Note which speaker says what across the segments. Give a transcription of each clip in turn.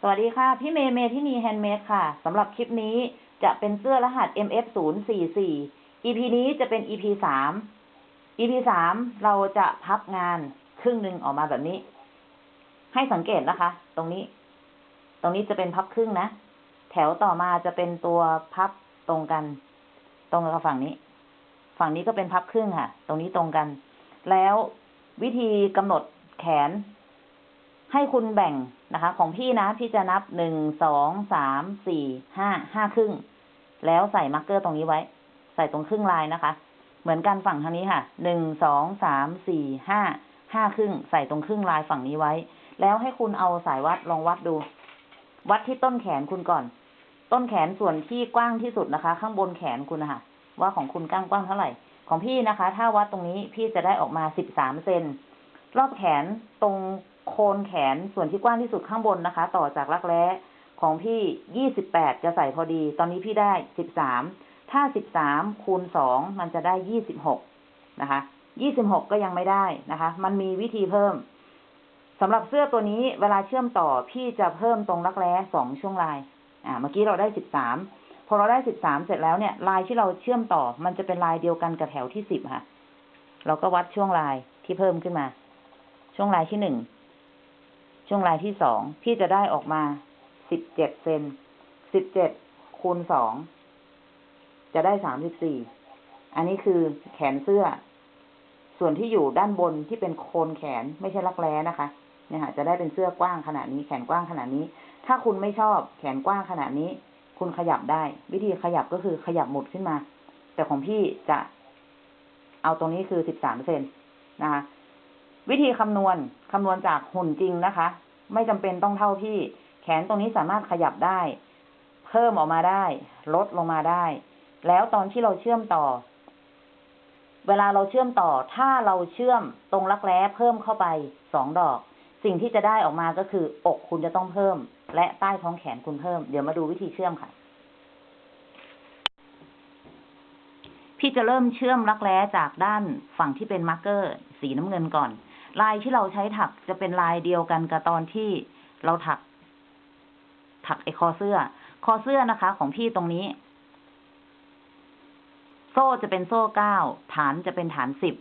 Speaker 1: สวัสดีค่ะ พี่เมย์เมที่นี Handmade ค่ะสำหรับคลิปนี้จะเป็นเสื้อรหัส MF 0 4 4 EP นี้จะเป็น EP สาม EP สามเราจะพับงานครึ่งหนึ่งออกมาแบบนี้ ให้สังเกตนะคะ ตรงนี้ ตรงนี้จะเป็นพับครึ่งนะ แถวต่อมาจะเป็นตัวพับตรงกัน ตรงกับฝั่งนี้ ฝั่งนี้ก็เป็นพับครึ่งค่ะ ตรงนี้ตรงกัน แล้ววิธีกำหนดแขน ให้คุณแบ่งนะคะ ของพี่นะพี่จะนับหนึ่งสองสามสี่ห้าห้าครึ่ง แล้วใส่มาร์กเกอร์ตรงนี้ไว้ ใส่ตรงครึ่งลายนะคะ เหมือนกันฝั่งทางนี้ค่ะหนึ่งสองสามสี่ห้าห้าครึ่ง ใส่ตรงครึ่งลายฝั่งนี้ไว้ แล้วให้คุณเอาสายวัดลองวัดดู วัดที่ต้นแขนคุณก่อน ต้นแขนส่วนที่กว้างที่สุดนะคะ ข้างบนแขนคุณนะคะว่าของคุณกว้างกว้างเท่าไหร่ ของพี่นะคะ ถ้าวัดตรงนี้พี่จะได้ออกมาสิบสามเซนรอบแขนตรง โคนแขนส่วนที่กว้างที่สุดข้างบนนะคะ ต่อจากรักแร้ของพี่ยี่สิบแปดจะใส่พอดี ตอนนี้พี่ได้สิบสามถ้าสิบสามคูณสองมันจะได้ยี่สิบหกนะคะยี่สิบหกก็ยังไม่ได้นะคะ มันมีวิธีเพิ่มสำหรับเสื้อตัวนี้เวลาเชื่อมต่อพี่จะเพิ่มตรงรักแร้สองช่วงลาย อ่า เมื่อกี้เราได้สิบสามพอเราได้สิบสามเสร็จแล้วเนี่ย ลายที่เราเชื่อมต่อ มันจะเป็นลายเดียวกันกับแถวที่สิบค่ะ เราก็วัดช่วงลายที่เพิ่มขึ้นมา ช่วงลายที่หนึ่ง ช่วงลายที่สองพี่จะได้ออกมาสิบเจ็ดเซนสิบเจ็ดคูณสองจะได้สามสิบสี่ อันนี้คือแขนเสื้อ ส่วนที่อยู่ด้านบนที่เป็นโคนแขนไม่ใช่รักแร้นะคะ เนี่ยค่ะ จะได้เป็นเสื้อกว้างขนาดนี้ แขนกว้างขนาดนี้ ถ้าคุณไม่ชอบแขนกว้างขนาดนี้ คุณขยับได้ วิธีขยับก็คือขยับหมุดขึ้นมา แต่ของพี่จะ เอาตรงนี้คือสิบสามเซนนะคะ วิธีคำนวณคำนวณจากหุ่นจริงนะคะ ไม่จำเป็นต้องเท่าพี่ แขนตรงนี้สามารถขยับได้ เพิ่มออกมาได้ ลดลงมาได้ แล้วตอนที่เราเชื่อมต่อ เวลาเราเชื่อมต่อ ถ้าเราเชื่อมตรงรักแร้เพิ่มเข้าไปสองดอก สิ่งที่จะได้ออกมาก็คือ อกคุณจะต้องเพิ่ม และใต้ท้องแขนคุณเพิ่ม เดี๋ยวมาดูวิธีเชื่อมค่ะ พี่จะเริ่มเชื่อมรักแร้จากด้านฝั่งที่เป็นมาร์กเกอร์ สีน้ำเงินก่อน ลายที่เราใช้ถักจะเป็นลายเดียวกันกับตอนที่เราถัก ถักไอคอเสื้อ คอเสื้อนะคะ ของพี่ตรงนี้ โซ่จะเป็นโซ่เก้าฐานจะเป็นฐานสิบ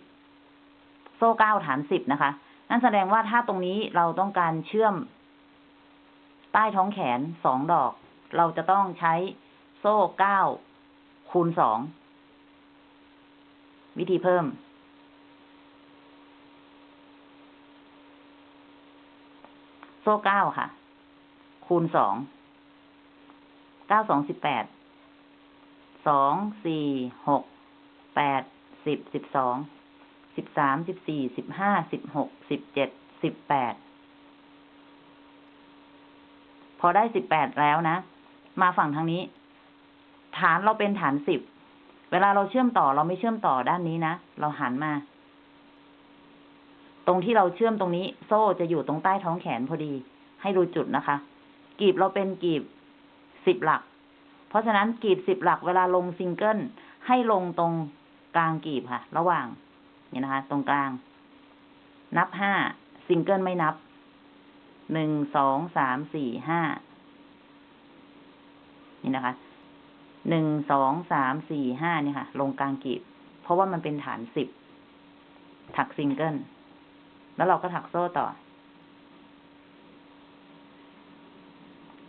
Speaker 1: โซ่เก้าฐานสิบนะคะ นั่นแสดงว่าถ้าตรงนี้เราต้องการเชื่อม ใต้ท้องแขนสองดอก เราจะต้องใช้โซ่เก้าคูณสองวิธีเพิ่ม โซ่เก้าค่ะ คูณสอง เก้าสองสิบแปด สอง สี่ หก แปด สิบ สิบสอง สิบสาม สิบสี่ สิบห้า สิบหก สิบเจ็ด สิบแปด พอได้สิบแปดแล้วนะ มาฝั่งทางนี้ ฐานเราเป็นฐานสิบ เวลาเราเชื่อมต่อเราไม่เชื่อมต่อด้านนี้นะ เราหันมา ตรงที่เราเชื่อมตรงนี้ โซ่จะอยู่ตรงใต้ท้องแขนพอดี ให้ดูจุดนะคะ กีบเราเป็นกีบสิบหลัก เพราะฉะนั้นกีบสิบหลักเวลาลงซิงเกิลให้ลงตรงกลางกีบค่ะ ระหว่างนี่นะคะ ตรงกลาง นับห้าซิงเกิลไม่นับหนึ่งสองสามสี่ห้านี่นะคะหนึ่งสองสามสี่ห้านี่ค่ะ ลงกลางกีบ เพราะว่ามันเป็นฐานสิบถักซิงเกิล แล้วเราก็ถักโซ่ต่อ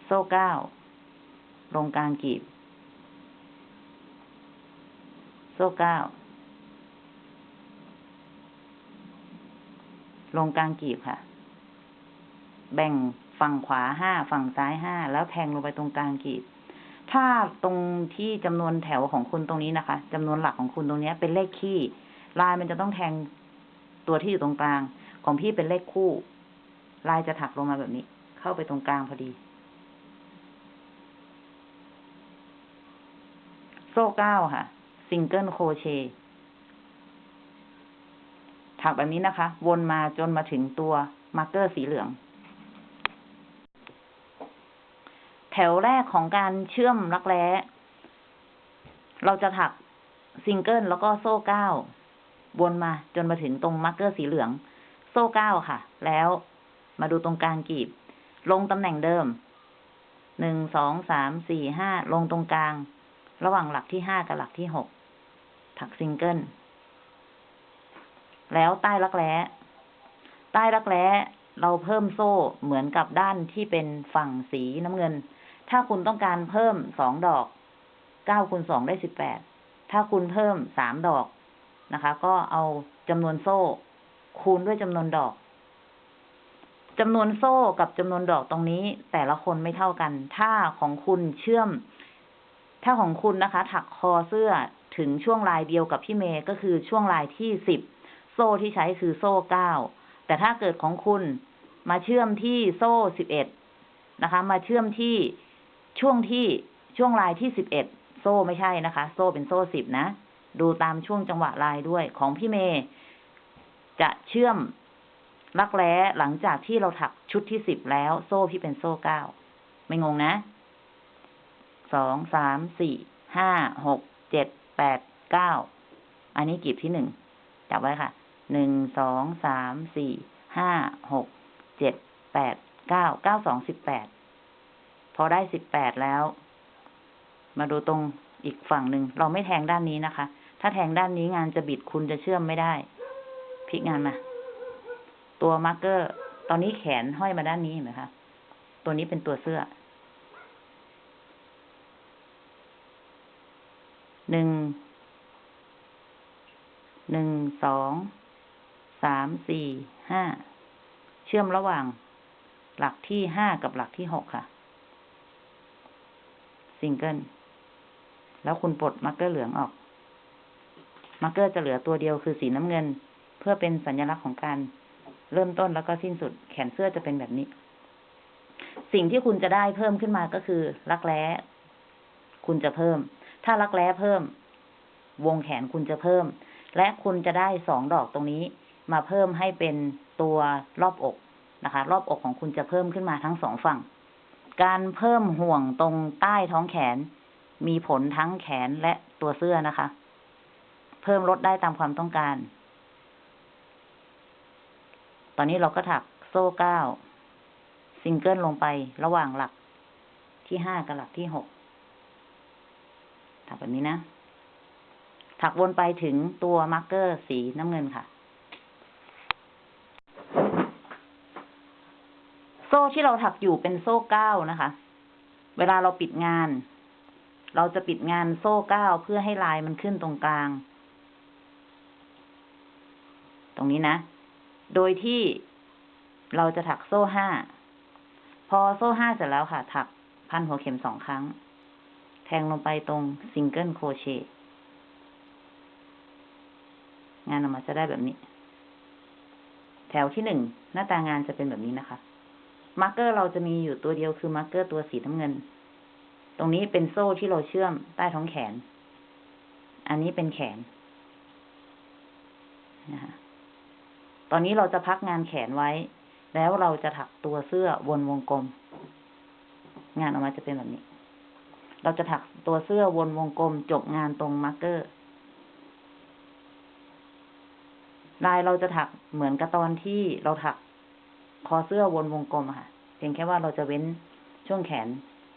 Speaker 1: โซ่เก้าลงกลางกีบ โซ่เก้าลงกลางกีบค่ะ แบ่งฝั่งขวาห้าฝั่งซ้ายห้าแล้วแทงลงไปตรงกลางกีบ ถ้าตรงที่จำนวนแถวของคุณตรงนี้นะคะจำนวนหลักของคุณตรงนี้เป็นเลขคี่ ลายมันจะต้องแทงตัวที่อยู่ตรงกลาง ของพี่เป็นเลขคู่ ลายจะถักลงมาแบบนี้ เข้าไปตรงกลางพอดี โซ่เก้าค่ะ single crochet ถักแบบนี้นะคะ วนมาจนมาถึงตัว marker สีเหลือง แถวแรกของการเชื่อมรักแร้เราจะถักซิงเกิลแล้วก็โซ่เก้าวนมาจนมาถึงตรง marker สีเหลือง โซ่เก้าค่ะ แล้วมาดูตรงกลางกีบ ลงตำแหน่งเดิม หนึ่ง สอง สาม สี่ ห้า ลงตรงกลาง ระหว่างหลักที่ห้ากับหลักที่หก ถักซิงเกิล แล้วใต้รักแร้ ใต้รักแร้เราเพิ่มโซ่เหมือนกับด้านที่เป็นฝั่งสีน้ำเงิน ถ้าคุณต้องการเพิ่มสองดอกเก้าคูณสองได้สิบแปด ถ้าคุณเพิ่มสามดอกนะคะ ก็เอาจำนวนโซ่ คูณด้วยจำนวนดอกจำนวนโซ่กับจำนวนดอกตรงนี้ แต่ละคนไม่เท่ากัน ถ้าของคุณเชื่อม ถ้าของคุณนะคะ ถักคอเสื้อถึงช่วงลายเดียวกับพี่เมย์ก็คือช่วงลายที่สิบโซ่ที่ใช้คือโซ่เก้าแต่ถ้าเกิดของคุณมาเชื่อมที่โซ่สิบเอ็ดนะคะ มาเชื่อมที่ช่วงที่ช่วงลายที่สิบเอ็ดโซ่ไม่ใช่นะคะ โซ่เป็นโซ่สิบนะ ดูตามช่วงจังหวะลายด้วยของพี่เมย์ จะเชื่อมรักแร้หลังจากที่เราถักชุดที่สิบแล้ว โซ่พี่เป็นโซ่เก้าไม่งงนะสองสามสี่ห้าหกเจ็ดแปดเก้าอันนี้กีบที่หนึ่งจับไว้ค่ะหนึ่งสองสามสี่ห้าหกเจ็ดแปดเก้าเก้าสองสิบแปดพอได้สิบแปดแล้ว มาดูตรงอีกฝั่งหนึ่งเราไม่แทงด้านนี้นะคะ ถ้าแทงด้านนี้งานจะบิดคุณจะเชื่อมไม่ได้ พลิกงานมา ตัว marker ตอนนี้แขนห้อยมาด้านนี้เห็นไหมคะ ตัวนี้เป็นตัวเสื้อ หนึ่ง หนึ่ง สอง สาม สี่ ห้า เชื่อมระหว่าง หลักที่ห้ากับหลักที่หกค่ะ ซิงเกิล แล้วคุณปลด marker เหลืองออก marker จะเหลือตัวเดียวคือสีน้ำเงิน เพื่อเป็นสัญลักษณ์ของการเริ่มต้นแล้วก็สิ้นสุด แขนเสื้อจะเป็นแบบนี้ สิ่งที่คุณจะได้เพิ่มขึ้นมาก็คือ รักแร้ คุณจะเพิ่ม ถ้ารักแร้เพิ่ม วงแขนคุณจะเพิ่ม และคุณจะได้สองดอกตรงนี้ มาเพิ่มให้เป็นตัวรอบอกนะคะ รอบอกของคุณจะเพิ่มขึ้นมาทั้งสองฝั่ง การเพิ่มห่วงตรงใต้ท้องแขน มีผลทั้งแขนและตัวเสื้อนะคะ เพิ่มลดได้ตามความต้องการ ตอนนี้เราก็ถักโซ่เก้าซิงเกิลลงไประหว่างหลักที่ห้ากับหลักที่หกถักแบบนี้นะ ถักวนไปถึงตัว marker สีน้ำเงินค่ะ โซ่ที่เราถักอยู่เป็นโซ่เก้านะคะ เวลาเราปิดงาน เราจะปิดงานโซ่เก้าเพื่อให้ลายมันขึ้นตรงกลาง ตรงนี้นะ โดยที่เราจะถักโซ่ห้า พอโซ่ห้าเสร็จแล้วค่ะ ถักพันหัวเข็มสองครั้ง แทงลงไปตรง single crochet งานออกมาจะได้แบบนี้ แถวที่หนึ่งหน้าตางานจะเป็นแบบนี้นะคะ marker เราจะมีอยู่ตัวเดียวคือ marker ตัวสีน้ำเงิน ตรงนี้เป็นโซ่ที่เราเชื่อมใต้ท้องแขน อันนี้เป็นแขนนะคะ ตอนนี้เราจะพักงานแขนไว้ แล้วเราจะถักตัวเสื้อวนวงกลม งานออกมาจะเป็นแบบนี้ เราจะถักตัวเสื้อวนวงกลม จบงานตรง marker ลายเราจะถักเหมือนกับตอนที่เราถักคอเสื้อวนวงกลมค่ะ เพียงแค่ว่าเราจะเว้นช่วงแขน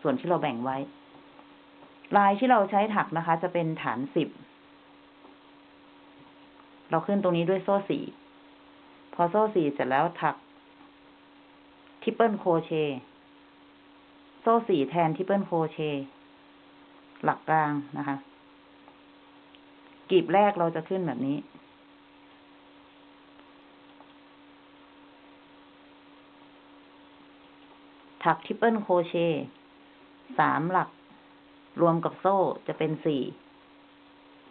Speaker 1: ส่วนที่เราแบ่งไว้ ลายที่เราใช้ถักนะคะ จะเป็นฐานสิบ เราขึ้นตรงนี้ด้วยโซ่สี่ พอโซ่สี่เสร็จแล้วถัก triple crochet โซ่สี่แทน triple crochet หลักกลางนะคะกลีบแรกเราจะขึ้นแบบนี้ ถัก triple crochet สามหลัก รวมกับโซ่จะเป็นสี่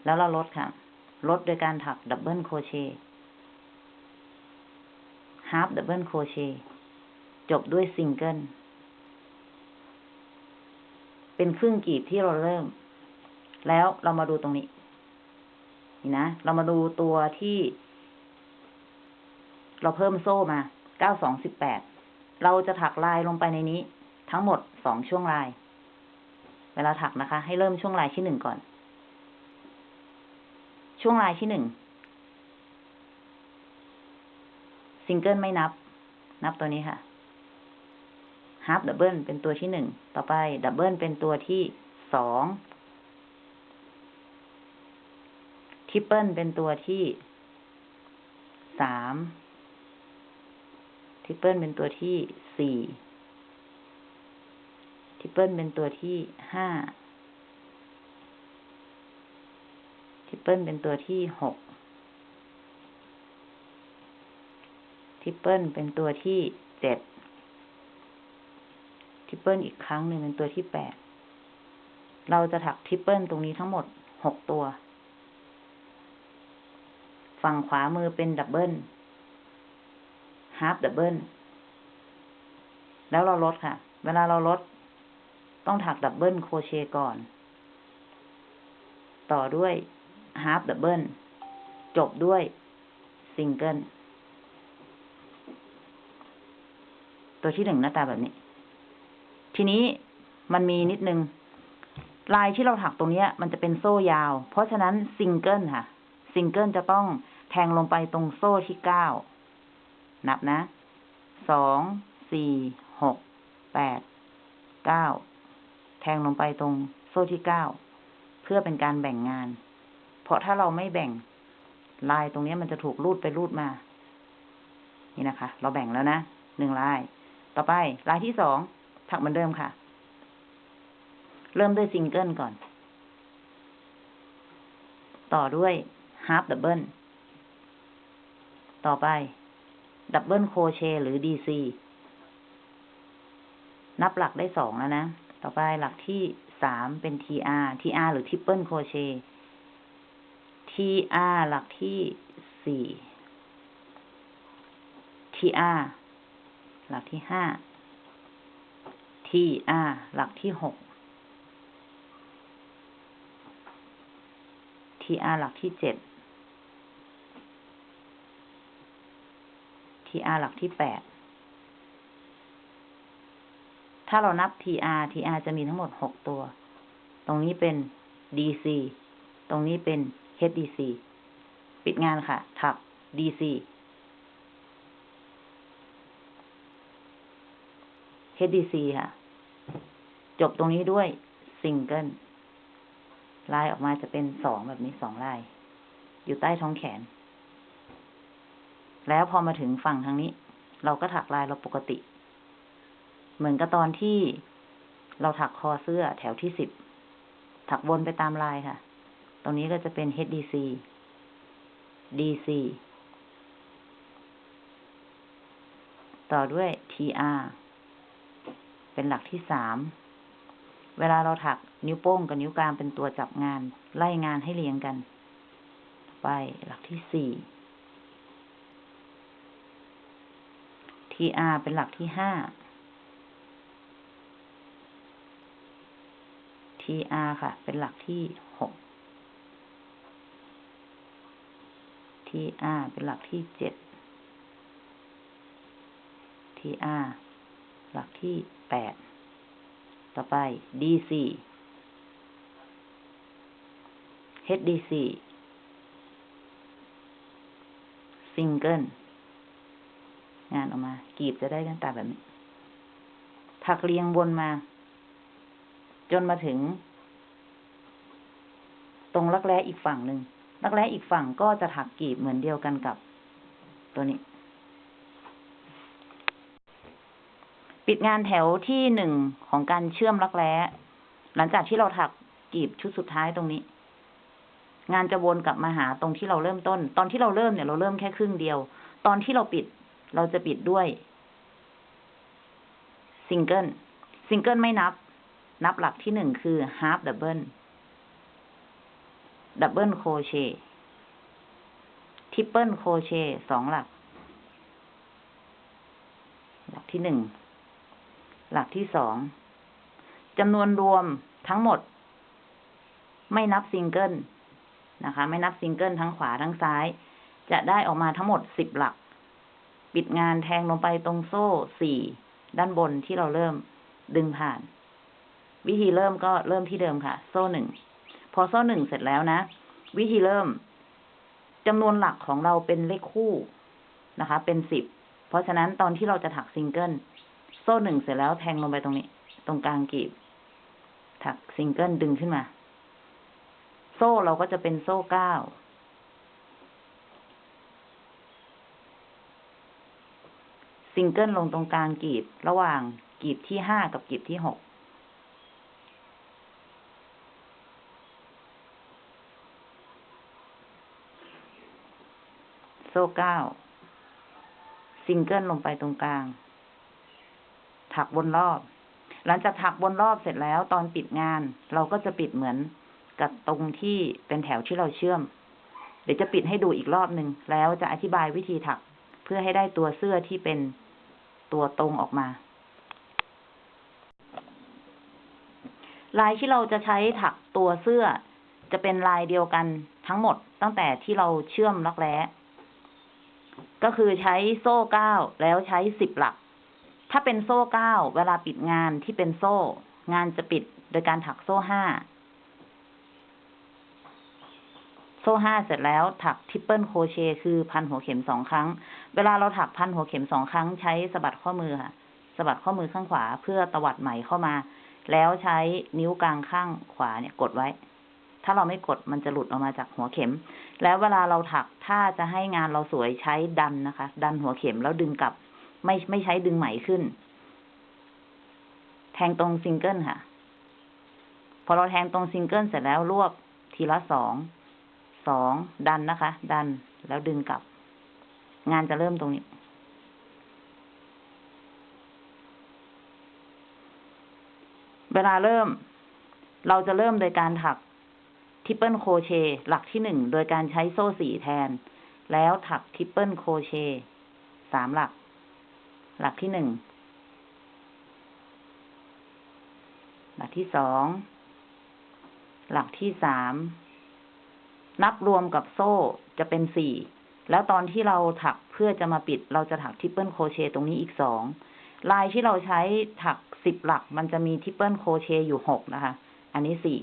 Speaker 1: แล้วเราลดค่ะ ลดโดยการถัก double crochet half double crochet จบด้วยซิงเกิลเป็นครึ่งกลีบที่เราเริ่ม แล้วเรามาดูตรงนี้ นี่นะ เรามาดูตัวที่ เราเพิ่มโซ่มาเก้าสองสิบแปด เราจะถักลายลงไปในนี้ ทั้งหมดสองช่วงลาย เวลาถักนะคะ ให้เริ่มช่วงลายที่หนึ่งก่อน ช่วงลายที่หนึ่ง ซิงเกิลไม่นับ นับตัวนี้ค่ะ half double เป็นตัวที่หนึ่ง ต่อไป double เป็นตัวที่สองtriple เป็นตัวที่สาม triple เป็นตัวที่สี่ triple เป็นตัวที่ห้า triple เป็นตัวที่หก triple เป็นตัวที่เจ็ด triple อีกครั้งหนึ่งเป็นตัวที่แปด เราจะถัก triple ตรงนี้ทั้งหมดหกตัว ฝั่งขวามือเป็น double half double แล้วเราลดค่ะ เวลาเราลด ต้องถัก double crochet ก่อน ต่อด้วย half double จบด้วยซิงเกิล ตัวที่หนึ่งหน้าตาแบบนี้ ทีนี้มันมีนิดนึง ลายที่เราถักตรงนี้มันจะเป็นโซ่ยาว เพราะฉะนั้นซิงเกิลค่ะ ซิงเกิลจะต้องแทงลงไปตรงโซ่ที่เก้า นับนะ สอง สี่ หก แปด เก้า แทงลงไปตรงโซ่ที่เก้า เพื่อเป็นการแบ่งงาน เพราะถ้าเราไม่แบ่งลายตรงนี้มันจะถูกรูดไปรูดมา นี่นะคะ เราแบ่งแล้วนะ หนึ่งลาย ต่อไปลายที่สองถักเหมือนเดิมค่ะ เริ่มด้วยซิงเกิลก่อน ต่อด้วย half double ต่อไป double crochet หรือ DC นับหลักได้สองแล้วนะ ต่อไปหลักที่สามเป็น TR TR หรือ Triple Crochet TR หลักที่สี่ TR หลักที่ห้า TR หลักที่หก TR หลักที่เจ็ด TR หลักที่แปด ถ้าเรานับ TR TR จะมีทั้งหมดหกตัว ตรงนี้เป็น DC ตรงนี้เป็น HDC ปิดงานค่ะ ถัก DC HDC ค่ะ จบตรงนี้ด้วยซิงเกิลลายออกมาจะเป็นสองแบบนี้สองลาย อยู่ใต้ท้องแขน แล้วพอมาถึงฝั่งทางนี้ เราก็ถักลายเราปกติ เหมือนกับตอนที่เราถักคอเสื้อแถวที่สิบ ถักวนไปตามลายค่ะ ตรงนี้ก็จะเป็น HDC DC ต่อด้วย TR เป็นหลักที่สาม เวลาเราถักนิ้วโป้งกับนิ้วกลางเป็นตัวจับงาน ไล่งานให้เรียงกัน ไปหลักที่สี่ TR เป็นหลักที่ห้า TR ค่ะ เป็นหลักที่หก TR เป็นหลักที่เจ็ด TR หลักที่แปด ต่อไป DC HDC ซิงเกิลงานออกมา กีบจะได้หน้าตาแบบนี้ ถักเรียงวนมา จนมาถึง ตรงรักแร้อีกฝั่งหนึ่งรักแร้อีกฝั่งก็จะถักกีบเหมือนเดียวกันกับตัวนี้ ปิดงานแถวที่หนึ่งของการเชื่อมรักแร้หลังจากที่เราถักกีบชุดสุดท้ายตรงนี้ งานจะวนกลับมาหาตรงที่เราเริ่มต้น ตอนที่เราเริ่มเนี่ยเราเริ่มแค่ครึ่งเดียว ตอนที่เราปิดเราจะปิดด้วย single single ไม่นับ นับหลักที่หนึ่งคือ half double double crochet triple crochet สองหลัก หลักที่หนึ่ง หลักที่สองจำนวนรวมทั้งหมด ไม่นับซิงเกิลนะคะ ไม่นับซิงเกิลทั้งขวาทั้งซ้าย จะได้ออกมาทั้งหมดสิบหลัก ปิดงานแทงลงไปตรงโซ่สี่ด้านบนที่เราเริ่มดึงผ่าน วิธีเริ่มก็เริ่มที่เดิมค่ะ โซ่หนึ่งพอโซ่หนึ่งเสร็จแล้วนะ วิธีเริ่มจำนวนหลักของเราเป็นเลขคู่นะคะ เป็นสิบเพราะฉะนั้นตอนที่เราจะถักซิงเกิล โซ่หนึ่งเสร็จแล้วแทงลงไปตรงนี้ ตรงกลางกลีบ ถักซิงเกิลดึงขึ้นมา โซ่เราก็จะเป็นโซ่เก้าซิงเกิลลงตรงกลางกลีบ ระหว่างกลีบที่ห้ากับกลีบที่หกโซ่เก้าซิงเกิลลงไปตรงกลาง ถักบนรอบ หลังจากถักบนรอบเสร็จแล้วตอนปิดงาน เราก็จะปิดเหมือนกับตรงที่เป็นแถวที่เราเชื่อม เดี๋ยวจะปิดให้ดูอีกรอบหนึ่งแล้วจะอธิบายวิธีถักเพื่อให้ได้ตัวเสื้อที่เป็นตัวตรงออกมา ลายที่เราจะใช้ถักตัวเสื้อ จะเป็นลายเดียวกันทั้งหมดตั้งแต่ที่เราเชื่อมรักแร้ก็คือใช้โซ่เก้าแล้วใช้สิบหลัก ถ้าเป็นโซ่เก้าเวลาปิดงานที่เป็นโซ่ งานจะปิดโดยการถักโซ่ห้าโซ่ห้าเสร็จแล้วถัก triple crochet คือพันหัวเข็มสองครั้ง เวลาเราถักพันหัวเข็มสองครั้งใช้สะบัดข้อมือค่ะสะบัดข้อมือข้างขวาเพื่อตวัดไหมเข้ามา แล้วใช้นิ้วกลางข้างขวาเนี่ยกดไว้ ถ้าเราไม่กดมันจะหลุดออกมาจากหัวเข็ม แล้วเวลาเราถักถ้าจะให้งานเราสวยใช้ดันนะคะ ดันหัวเข็มแล้วดึงกลับ ไม่ไม่ใช้ดึงไหมขึ้น แทงตรงซิงเกิลค่ะ พอเราแทงตรงซิงเกิลเสร็จแล้วรวบทีละสอง สองดันนะคะ ดันแล้วดึงกลับ งานจะเริ่มตรงนี้ เวลาเริ่ม เราจะเริ่มโดยการถัก triple crochet หลักที่หนึ่งโดยการใช้โซ่สี่แทน แล้วถัก triple crochet สามหลัก หลักที่หนึ่ง หลักที่สอง หลักที่สาม นับรวมกับโซ่จะเป็นสี่ แล้วตอนที่เราถักเพื่อจะมาปิด เราจะถัก triple crochet ตรงนี้อีกสอง ลายที่เราใช้ถักสิบหลัก มันจะมี triple crochet อยู่หกนะคะ อันนี้สี่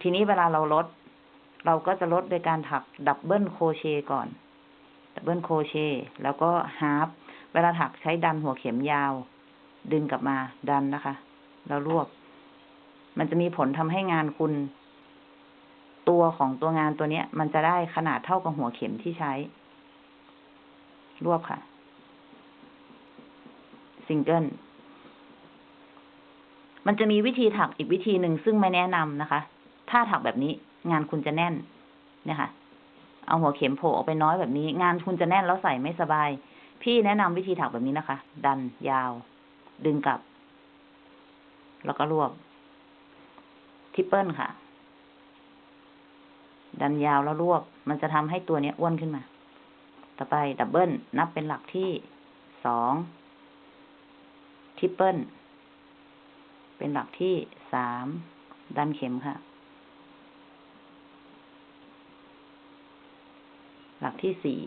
Speaker 1: ทีนี้เวลาเราลด เราก็จะลดโดยการถัก double crochet ก่อน double crochet แล้วก็ half เวลาถักใช้ดันหัวเข็มยาว ดึงกลับมาดันนะคะ แล้วรวบ มันจะมีผลทำให้งานคุณ ตัวของตัวงานตัวเนี้ย มันจะได้ขนาดเท่ากับหัวเข็มที่ใช้ รวบค่ะ ซิงเกิลมันจะมีวิธีถักอีกวิธีหนึ่งซึ่งไม่แนะนำนะคะ ถ้าถักแบบนี้ งานคุณจะแน่น เนี่ยค่ะ เอาหัวเข็มโผล่ออกไปน้อยแบบนี้ งานคุณจะแน่นแล้วใส่ไม่สบาย พี่แนะนำวิธีถักแบบนี้นะคะ ดันยาว ดึงกลับ แล้วก็รวบ triple ค่ะ ดันยาวแล้วรวบ มันจะทำให้ตัวเนี้ยอ้วนขึ้นมา ต่อไป double นับเป็นหลักที่สอง triple เป็นหลักที่สาม ดันเข็มค่ะ หลักที่สี่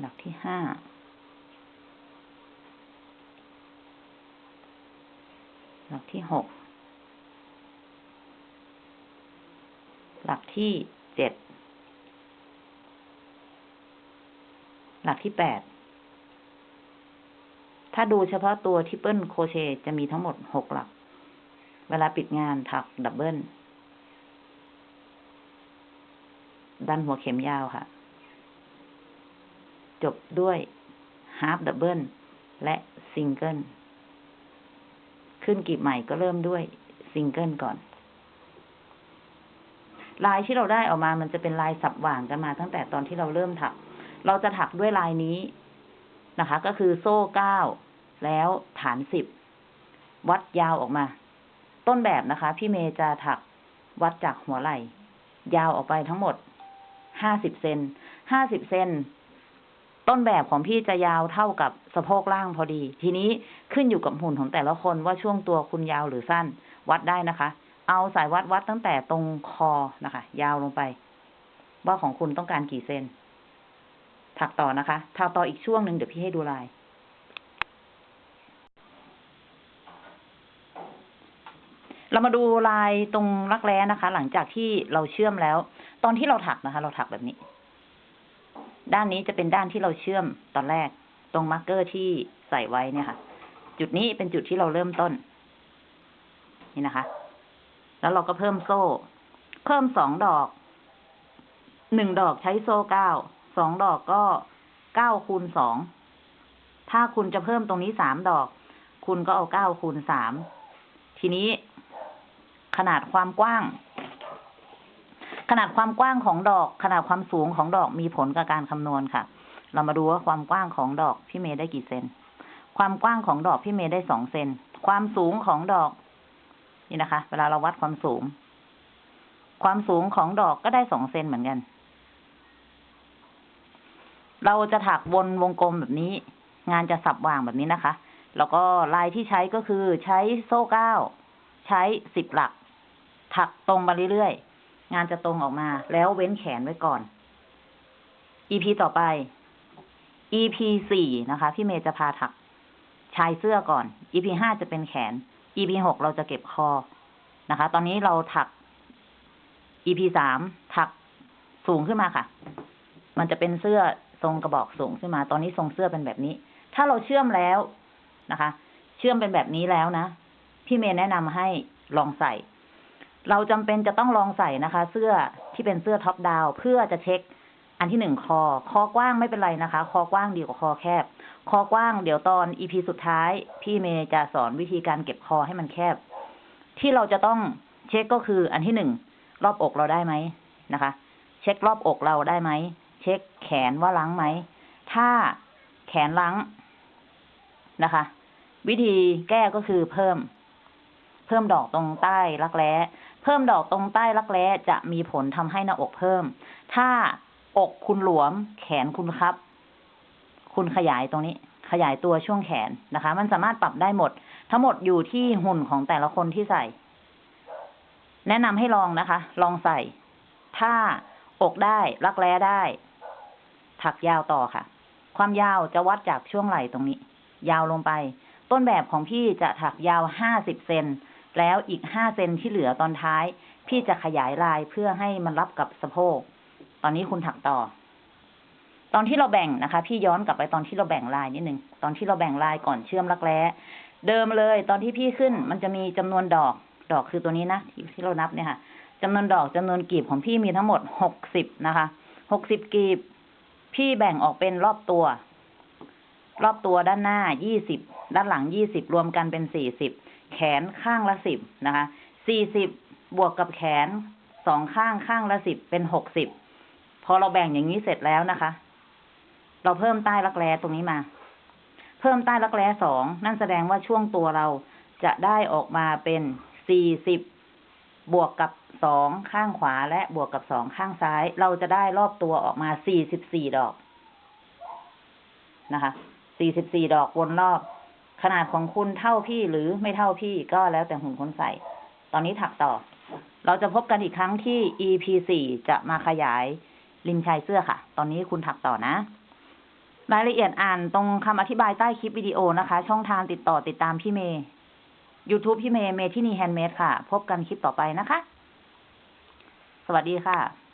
Speaker 1: หลักที่ห้าหลักที่หกหลักที่เจ็ดหลักที่แปดถ้าดูเฉพาะตัว triple crochet จะมีทั้งหมดหกหลัก เวลาปิดงานถัก double ดันหัวเข็มยาวค่ะ จบด้วยฮาร์ d ดับเบิลและซิงเกิลขึ้นกีบใหม่ก็เริ่มด้วยซิงเกิลก่อน ลายที่เราได้ออกมามันจะเป็นลายสับหว่างกันมาตั้งแต่ตอนที่เราเริ่มถัก เราจะถักด้วยลายนี้นะคะ ก็คือโซ่เก้าแล้วฐานสิบวัดยาวออกมา ต้นแบบนะคะ พี่เมย์จะถักวัดจากหัวไหล่ ยาวออกไปทั้งหมดห้าสิบเซนห้าสิบเซน ต้นแบบของพี่จะยาวเท่ากับสะโพกล่างพอดี ทีนี้ขึ้นอยู่กับหุ่นของแต่ละคนว่าช่วงตัวคุณยาวหรือสั้น วัดได้นะคะ เอาสายวัดวัดตั้งแต่ตรงคอนะคะ ยาวลงไป ว่าของคุณต้องการกี่เซนถักต่อนะคะถักต่ออีกช่วงหนึ่งเดี๋ยวพี่ให้ดูลาย เรามาดูลายตรงรักแร้นะคะ หลังจากที่เราเชื่อมแล้ว ตอนที่เราถักนะคะ เราถักแบบนี้ ด้านนี้จะเป็นด้านที่เราเชื่อมตอนแรก ตรง marker ที่ใส่ไว้เนี่ยค่ะ จุดนี้เป็นจุดที่เราเริ่มต้น นี่นะคะ แล้วเราก็เพิ่มโซ่ เพิ่มสองดอก หนึ่งดอกใช้โซ่เก้า สองดอกก็เก้าคูณสอง ถ้าคุณจะเพิ่มตรงนี้สามดอก คุณก็เอาเก้าคูณสาม ทีนี้ขนาดความกว้าง ขนาดความกว้างของดอก ขนาดความสูงของดอกมีผลกับการคำนวณค่ะ เรามาดูว่าความกว้างของดอกพี่เมย์ได้กี่เซน ความกว้างของดอกพี่เมย์ได้สองเซน ความสูงของดอก นี่นะคะ เวลาเราวัดความสูง ความสูงของดอกก็ได้สองเซนเหมือนกัน เราจะถักวนวงกลมแบบนี้ งานจะสับวางแบบนี้นะคะ แล้วก็ลายที่ใช้ก็คือใช้โซ่เก้า ใช้สิบหลัก ถักตรงมาเรื่อยๆ งานจะตรงออกมา แล้วเว้นแขนไว้ก่อน EP ต่อไป EP สี่นะคะ พี่เมย์จะพาถักชายเสื้อก่อน EP ห้าจะเป็นแขน EP หกเราจะเก็บคอนะคะ ตอนนี้เราถัก EP สามถักสูงขึ้นมาค่ะ มันจะเป็นเสื้อทรงกระบอกสูงขึ้นมา ตอนนี้ทรงเสื้อเป็นแบบนี้ ถ้าเราเชื่อมแล้วนะคะ เชื่อมเป็นแบบนี้แล้วนะ พี่เมย์แนะนำให้ลองใส่ เราจำเป็นจะต้องลองใส่นะคะ เสื้อที่เป็นเสื้อท็อปดาวเพื่อจะเช็คอันที่หนึ่งคอ คอกว้างไม่เป็นไรนะคะ คอกว้างดีกว่าคอแคบ คอกว้างเดี๋ยวตอนอีพีสุดท้าย พี่เมย์จะสอนวิธีการเก็บคอให้มันแคบ ที่เราจะต้องเช็คก็คืออันที่หนึ่งรอบอกเราได้ไหมนะคะ เช็ครอบอกเราได้ไหม เช็คแขนว่าล้างไหม ถ้าแขนล้างนะคะ วิธีแก้ก็คือเพิ่ม เพิ่มดอกตรงใต้รักแร้ เพิ่มดอกตรงใต้รักแร้จะมีผลทำให้หน้าอกเพิ่ม ถ้าอกคุณหลวมแขนคุณครับ คุณขยายตรงนี้ ขยายตัวช่วงแขนนะคะ มันสามารถปรับได้หมด ทั้งหมดอยู่ที่หุ่นของแต่ละคนที่ใส่ แนะนำให้ลองนะคะ ลองใส่ ถ้าอกได้รักแร้ได้ ถักยาวต่อค่ะ ความยาวจะวัดจากช่วงไหล่ตรงนี้ ยาวลงไป ต้นแบบของพี่จะถักยาวห้าสิบเซน แล้วอีกห้าเซนที่เหลือตอนท้าย พี่จะขยายลายเพื่อให้มันรับกับสะโพก ตอนนี้คุณถักต่อ ตอนที่เราแบ่งนะคะ พี่ย้อนกลับไปตอนที่เราแบ่งลายนิดหนึ่งตอนที่เราแบ่งลายก่อนเชื่อมรักแร้เดิมเลย ตอนที่พี่ขึ้น มันจะมีจำนวนดอก ดอกคือตัวนี้นะที่ที่เรานับเนี่ยค่ะจำนวนดอกจำนวนกลีบของพี่มีทั้งหมดหกสิบนะคะ หกสิบกลีบ พี่แบ่งออกเป็นรอบตัว รอบตัวด้านหน้ายี่สิบ ด้านหลังยี่สิบรวมกันเป็นสี่สิบ แขนข้างละสิบนะคะสี่สิบบวกกับแขนสองข้างข้างละสิบเป็นหกสิบพอเราแบ่งอย่างนี้เสร็จแล้วนะคะ เราเพิ่มใต้รักแร้ตรงนี้มา เพิ่มใต้รักแร้สองนั่นแสดงว่าช่วงตัวเราจะได้ออกมาเป็นสี่สิบบวกกับสองข้างขวาและบวกกับสองข้างซ้าย เราจะได้รอบตัวออกมาสี่สิบสี่ดอกนะคะสี่สิบสี่ดอกวนรอบ ขนาดของคุณเท่าพี่หรือไม่เท่าพี่ก็แล้วแต่หุ่นคนใส่ ตอนนี้ถักต่อ เราจะพบกันอีกครั้งที่ EP สี่จะมาขยายริมชายเสื้อค่ะ ตอนนี้คุณถักต่อนะ รายละเอียดอ่านตรงคำอธิบายใต้คลิปวิดีโอนะคะ ช่องทางติดต่อติดตามพี่เมย์ YouTube พี่เมย์เมที่นี่ handmade ค่ะ พบกันคลิปต่อไปนะคะ สวัสดีค่ะ